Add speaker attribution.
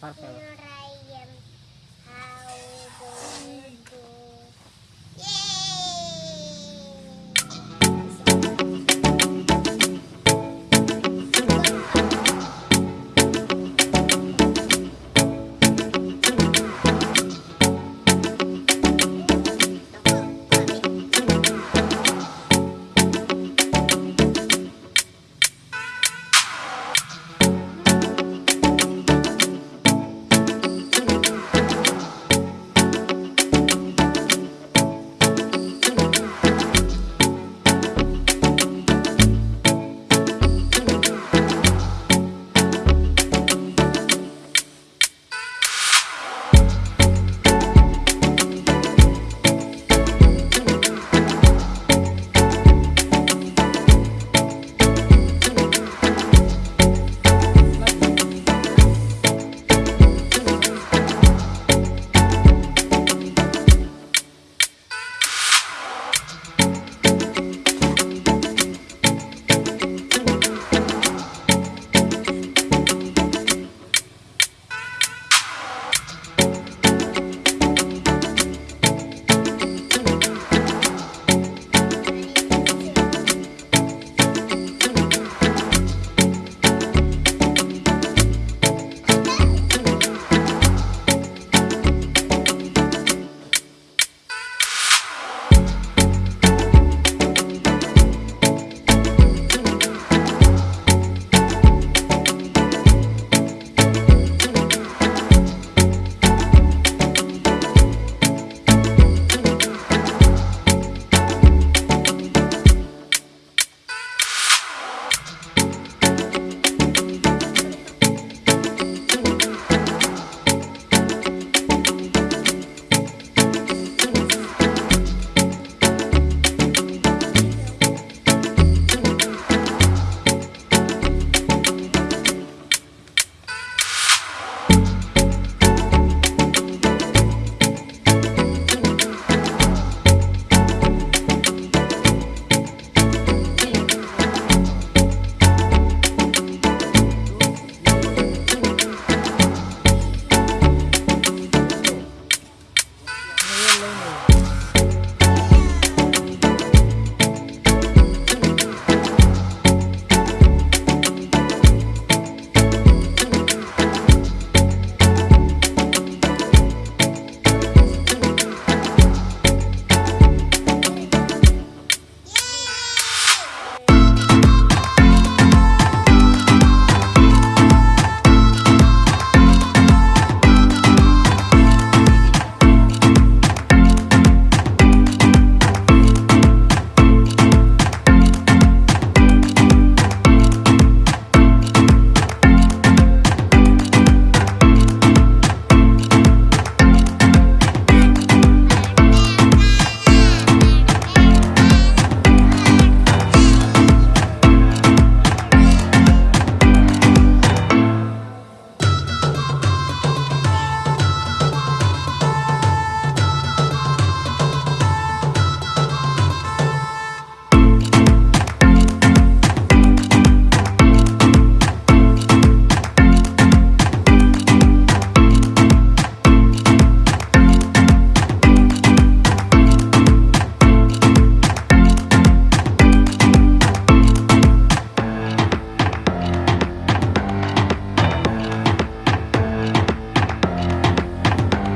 Speaker 1: Perfect.